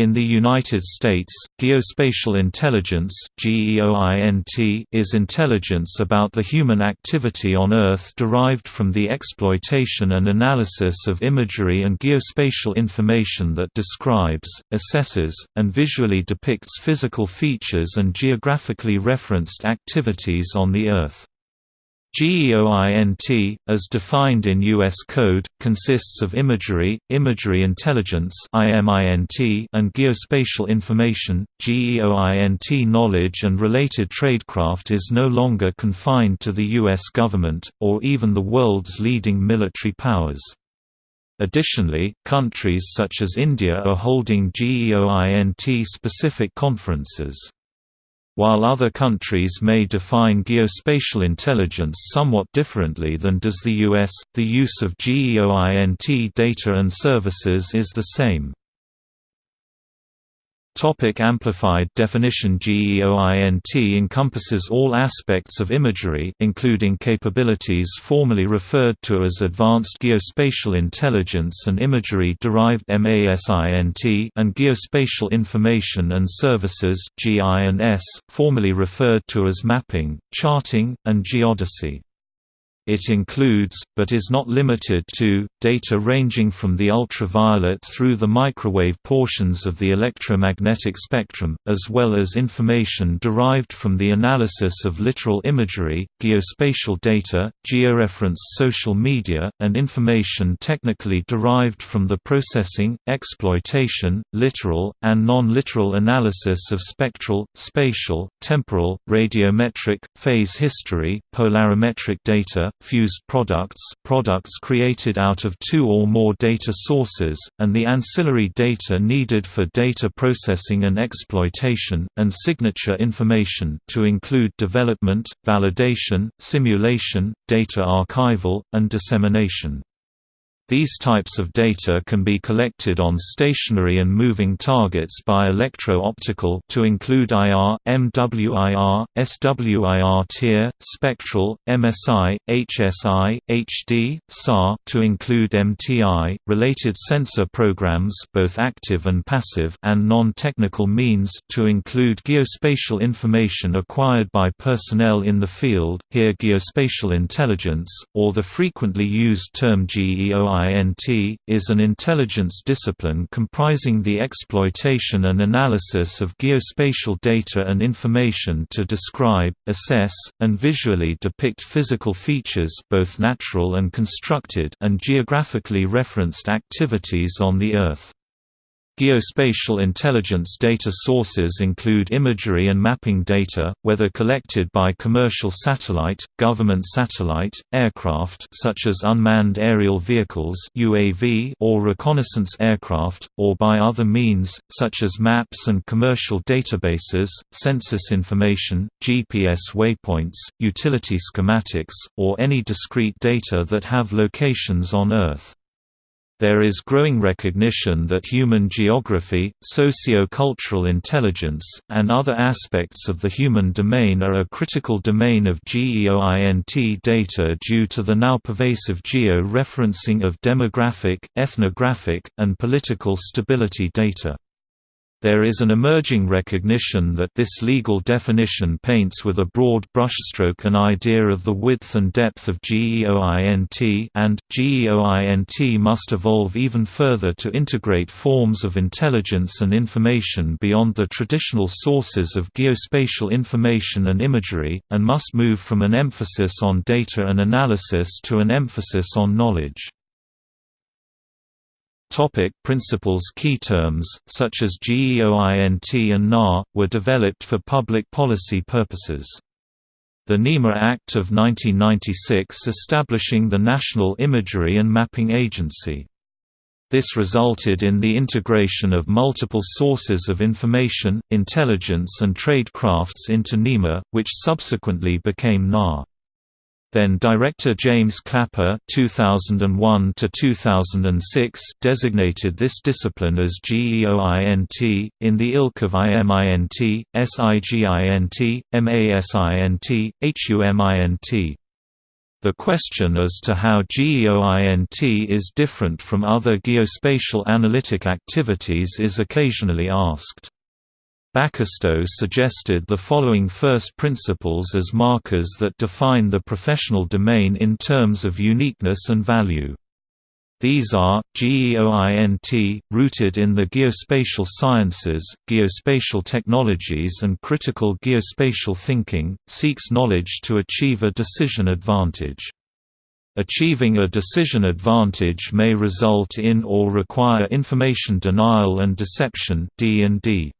In the United States, geospatial intelligence is intelligence about the human activity on Earth derived from the exploitation and analysis of imagery and geospatial information that describes, assesses, and visually depicts physical features and geographically referenced activities on the Earth. GEOINT, as defined in U.S. code, consists of imagery, imagery intelligence and geospatial information. GEOINT knowledge and related tradecraft is no longer confined to the U.S. government, or even the world's leading military powers. Additionally, countries such as India are holding GEOINT-specific conferences. While other countries may define geospatial intelligence somewhat differently than does the US, the use of GEOINT data and services is the same. Topic amplified definition GEOINT encompasses all aspects of imagery including capabilities formerly referred to as Advanced Geospatial Intelligence and Imagery-Derived MASINT and Geospatial Information and Services GIS, formerly referred to as Mapping, Charting, and Geodesy. It includes, but is not limited to, data ranging from the ultraviolet through the microwave portions of the electromagnetic spectrum, as well as information derived from the analysis of literal imagery, geospatial data, georeferenced social media, and information technically derived from the processing, exploitation, literal, and non-literal analysis of spectral, spatial, temporal, radiometric, phase history, polarimetric data, fused products products created out of two or more data sources, and the ancillary data needed for data processing and exploitation, and signature information to include development, validation, simulation, data archival, and dissemination. These types of data can be collected on stationary and moving targets by electro-optical to include IR, MWIR, SWIR TIR, spectral, MSI, HSI, HD, SAR to include MTI, related sensor programs both active and passive and non-technical means to include geospatial information acquired by personnel in the field, here geospatial intelligence, or the frequently used term GEOI GINT, is an intelligence discipline comprising the exploitation and analysis of geospatial data and information to describe, assess, and visually depict physical features both natural and constructed and geographically referenced activities on the Earth. Geospatial intelligence data sources include imagery and mapping data, whether collected by commercial satellite, government satellite, aircraft such as unmanned aerial vehicles (UAV) or reconnaissance aircraft, or by other means such as maps and commercial databases, census information, GPS waypoints, utility schematics, or any discrete data that have locations on Earth. There is growing recognition that human geography, socio-cultural intelligence, and other aspects of the human domain are a critical domain of GEOINT data due to the now pervasive geo-referencing of demographic, ethnographic, and political stability data. There is an emerging recognition that this legal definition paints with a broad brushstroke an idea of the width and depth of GEOINT and, GEOINT must evolve even further to integrate forms of intelligence and information beyond the traditional sources of geospatial information and imagery, and must move from an emphasis on data and analysis to an emphasis on knowledge. Topic principles Key terms, such as GEOINT and NAR, were developed for public policy purposes. The NIMA Act of 1996 establishing the National Imagery and Mapping Agency. This resulted in the integration of multiple sources of information, intelligence and trade crafts into NIMA, which subsequently became NAR. Then director James Clapper (2001–2006) designated this discipline as GEOINT in the ilk of IMINT, SIGINT, MASINT, HUMINT. The question as to how GEOINT is different from other geospatial analytic activities is occasionally asked. Bacastow suggested the following first principles as markers that define the professional domain in terms of uniqueness and value. These are, GEOINT, rooted in the geospatial sciences, geospatial technologies and critical geospatial thinking, seeks knowledge to achieve a decision advantage. Achieving a decision advantage may result in or require information denial and deception D&D.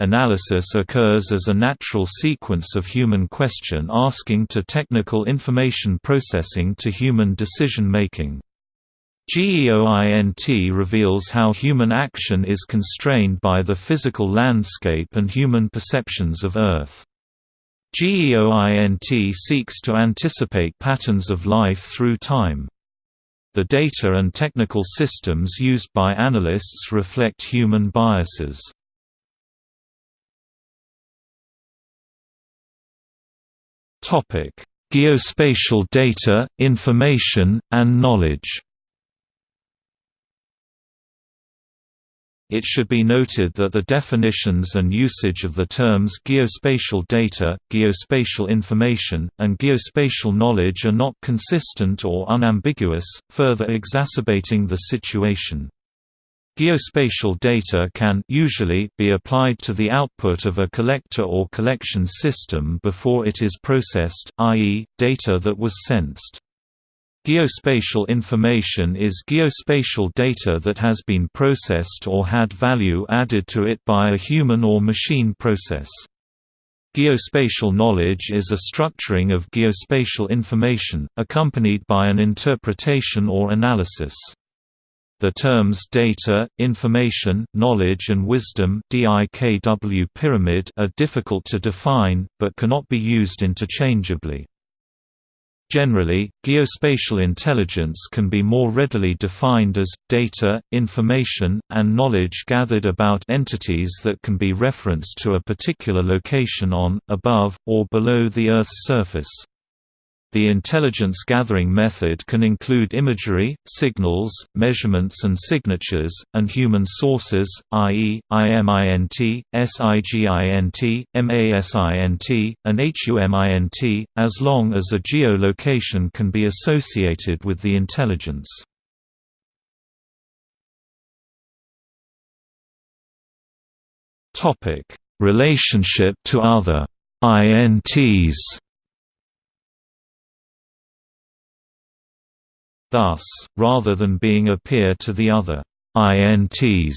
Analysis occurs as a natural sequence of human question asking to technical information processing to human decision making. GEOINT reveals how human action is constrained by the physical landscape and human perceptions of Earth. GEOINT seeks to anticipate patterns of life through time. The data and technical systems used by analysts reflect human biases. Geospatial data, information, and knowledge It should be noted that the definitions and usage of the terms geospatial data, geospatial information, and geospatial knowledge are not consistent or unambiguous, further exacerbating the situation. Geospatial data can usually be applied to the output of a collector or collection system before it is processed, i.e., data that was sensed. Geospatial information is geospatial data that has been processed or had value added to it by a human or machine process. Geospatial knowledge is a structuring of geospatial information, accompanied by an interpretation or analysis. The terms data, information, knowledge and wisdom DIKW pyramid are difficult to define, but cannot be used interchangeably. Generally, geospatial intelligence can be more readily defined as, data, information, and knowledge gathered about entities that can be referenced to a particular location on, above, or below the Earth's surface. The intelligence gathering method can include imagery, signals, measurements and signatures, and human sources, i.e., IMINT, SIGINT, MASINT, and HUMINT, as long as a geolocation can be associated with the intelligence. Relationship to other INTs Thus, rather than being a peer to the other INTs,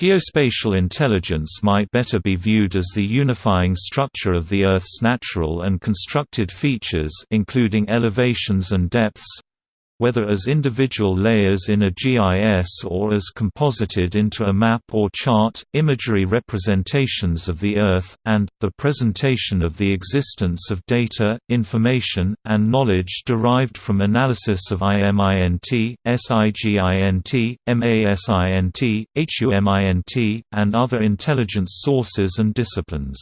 Geospatial intelligence might better be viewed as the unifying structure of the Earth's natural and constructed features including elevations and depths, whether as individual layers in a GIS or as composited into a map or chart, imagery representations of the Earth, and, the presentation of the existence of data, information, and knowledge derived from analysis of IMINT, SIGINT, MASINT, HUMINT, and other intelligence sources and disciplines.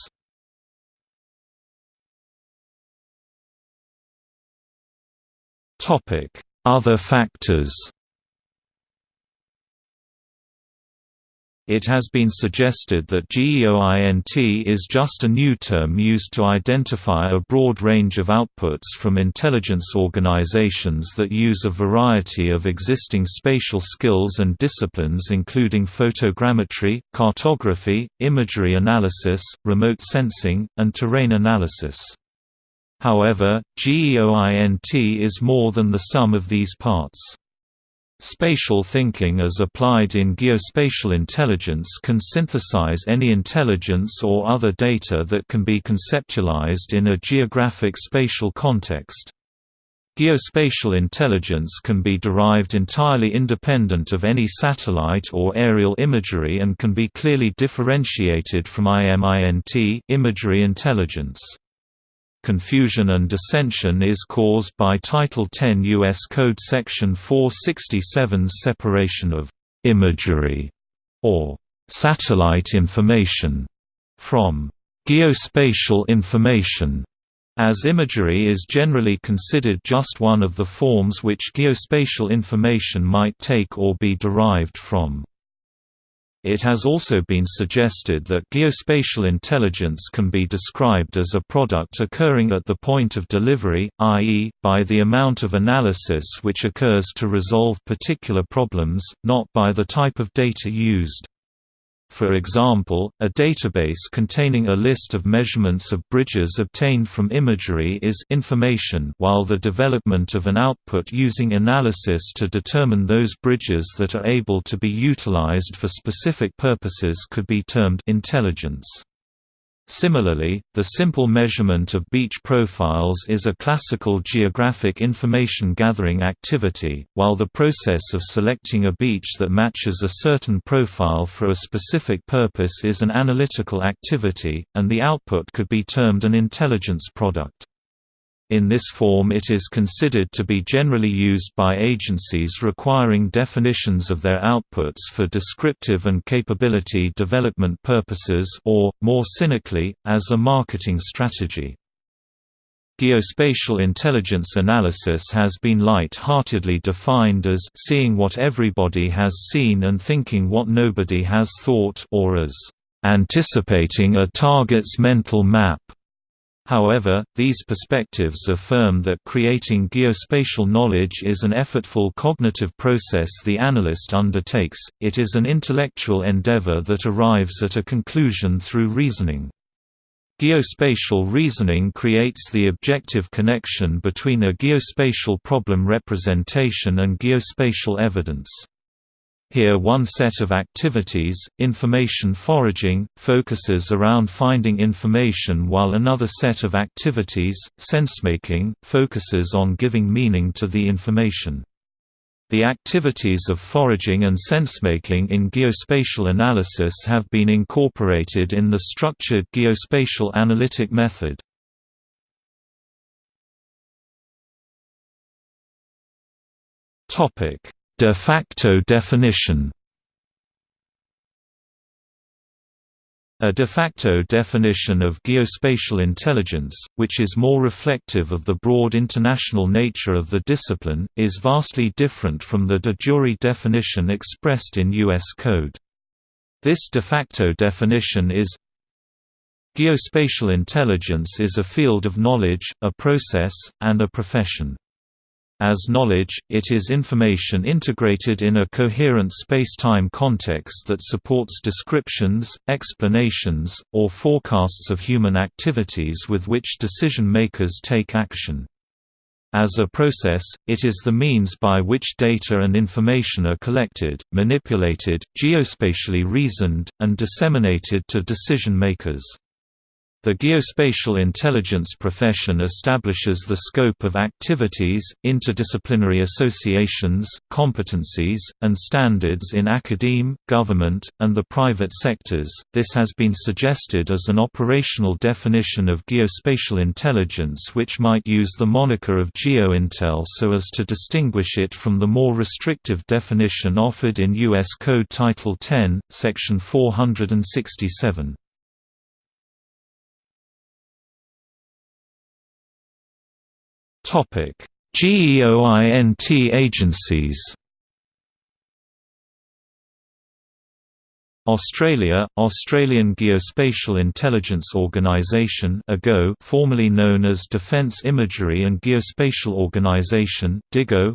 Topic other factors It has been suggested that GEOINT is just a new term used to identify a broad range of outputs from intelligence organizations that use a variety of existing spatial skills and disciplines including photogrammetry, cartography, imagery analysis, remote sensing, and terrain analysis. However, GEOINT is more than the sum of these parts. Spatial thinking as applied in geospatial intelligence can synthesize any intelligence or other data that can be conceptualized in a geographic spatial context. Geospatial intelligence can be derived entirely independent of any satellite or aerial imagery and can be clearly differentiated from IMINT imagery intelligence. Confusion and dissension is caused by Title 10 U.S. Code Section 467's separation of «imagery» or «satellite information» from «geospatial information» as imagery is generally considered just one of the forms which geospatial information might take or be derived from. It has also been suggested that geospatial intelligence can be described as a product occurring at the point of delivery, i.e., by the amount of analysis which occurs to resolve particular problems, not by the type of data used. For example, a database containing a list of measurements of bridges obtained from imagery is information while the development of an output using analysis to determine those bridges that are able to be utilized for specific purposes could be termed intelligence. Similarly, the simple measurement of beach profiles is a classical geographic information gathering activity, while the process of selecting a beach that matches a certain profile for a specific purpose is an analytical activity, and the output could be termed an intelligence product. In this form it is considered to be generally used by agencies requiring definitions of their outputs for descriptive and capability development purposes or, more cynically, as a marketing strategy. Geospatial intelligence analysis has been light-heartedly defined as seeing what everybody has seen and thinking what nobody has thought or as anticipating a target's mental map. However, these perspectives affirm that creating geospatial knowledge is an effortful cognitive process the analyst undertakes, it is an intellectual endeavor that arrives at a conclusion through reasoning. Geospatial reasoning creates the objective connection between a geospatial problem representation and geospatial evidence. Here one set of activities, information foraging, focuses around finding information while another set of activities, sensemaking, focuses on giving meaning to the information. The activities of foraging and sensemaking in geospatial analysis have been incorporated in the structured geospatial analytic method. Topic De facto definition A de facto definition of geospatial intelligence, which is more reflective of the broad international nature of the discipline, is vastly different from the de jure definition expressed in U.S. Code. This de facto definition is Geospatial intelligence is a field of knowledge, a process, and a profession. As knowledge, it is information integrated in a coherent space-time context that supports descriptions, explanations, or forecasts of human activities with which decision-makers take action. As a process, it is the means by which data and information are collected, manipulated, geospatially reasoned, and disseminated to decision-makers. The geospatial intelligence profession establishes the scope of activities, interdisciplinary associations, competencies, and standards in academe, government, and the private sectors. This has been suggested as an operational definition of geospatial intelligence which might use the moniker of GeoIntel so as to distinguish it from the more restrictive definition offered in U.S. Code Title 10, Section 467. GEOINT agencies. Australia – Australian Geospatial Intelligence Organisation AGO formerly known as Defence Imagery and Geospatial Organisation DIGO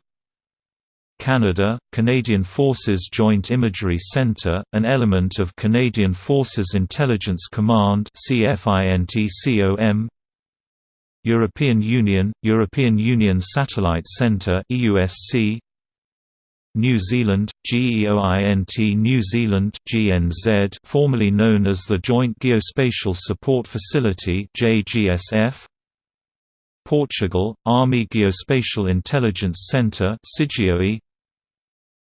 Canada – Canadian Forces Joint Imagery Centre, an element of Canadian Forces Intelligence Command CFINTCOM European Union, European Union Satellite Centre EUSC New Zealand, GEOINT New Zealand GNZ formerly known as the Joint Geospatial Support Facility JGSF Portugal, Army Geospatial Intelligence Centre CIGIOI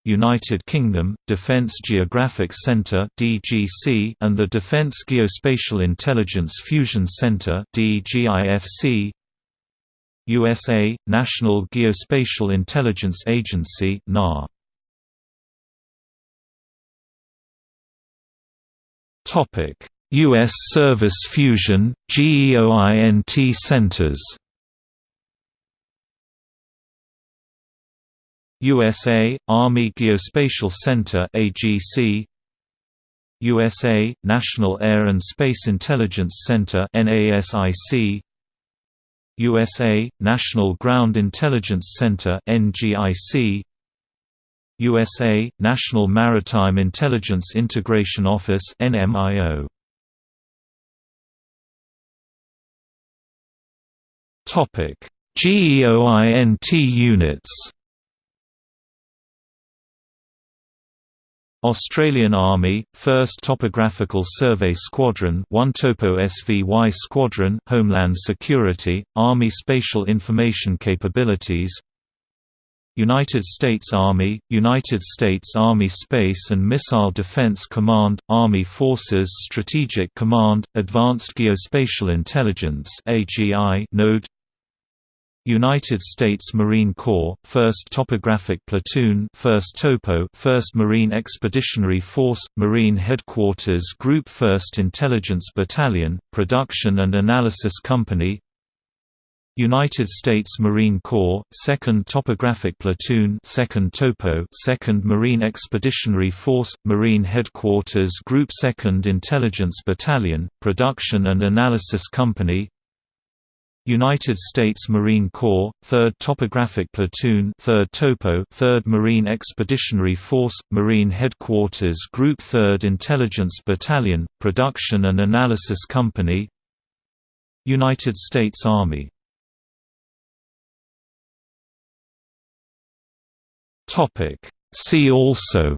United Kingdom, Defence Geographic Centre (DGC) and the Defence Geospatial Intelligence Fusion Centre (DGIFC). USA National Geospatial Intelligence Agency (NAR). Topic: U.S. Service Fusion, GEOINT centers USA Army Geospatial Center AGC USA National Air and Space Intelligence Center NASIC USA National Ground Intelligence Center NGIC USA National Maritime Intelligence Integration Office NMIO Topic GEOINT units Australian Army, 1st Topographical Survey Squadron 1 Topo SVY Squadron Homeland Security, Army Spatial Information Capabilities United States Army, United States Army Space and Missile Defense Command, Army Forces Strategic Command, Advanced Geospatial Intelligence node United States Marine Corps, 1st Topographic Platoon 1st Topo 1st Marine Expeditionary Force, Marine Headquarters Group 1st Intelligence Battalion, Production and Analysis Company United States Marine Corps, 2nd Topographic Platoon 2nd Topo 2nd Marine Expeditionary Force, Marine Headquarters Group 2nd Intelligence Battalion, Production and Analysis Company United States Marine Corps, 3rd Topographic Platoon 3rd Topo 3rd Marine Expeditionary Force, Marine Headquarters Group 3rd Intelligence Battalion, Production and Analysis Company United States Army. See also.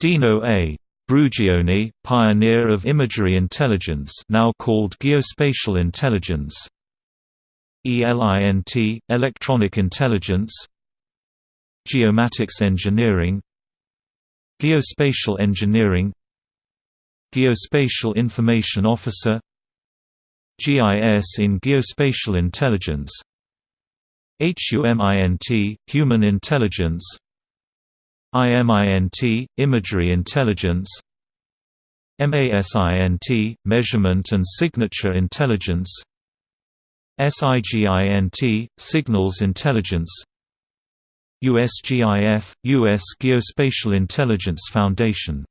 Dino A. Brugioni, pioneer of imagery intelligence now called geospatial intelligence. ELINT, electronic intelligence. Geomatics engineering. Geospatial engineering. Geospatial information officer. GIS in geospatial intelligence. HUMINT, human intelligence IMINT, Imagery Intelligence. MASINT, Measurement and Signature Intelligence. SIGINT, Signals Intelligence. USGIF, U.S. Geospatial Intelligence Foundation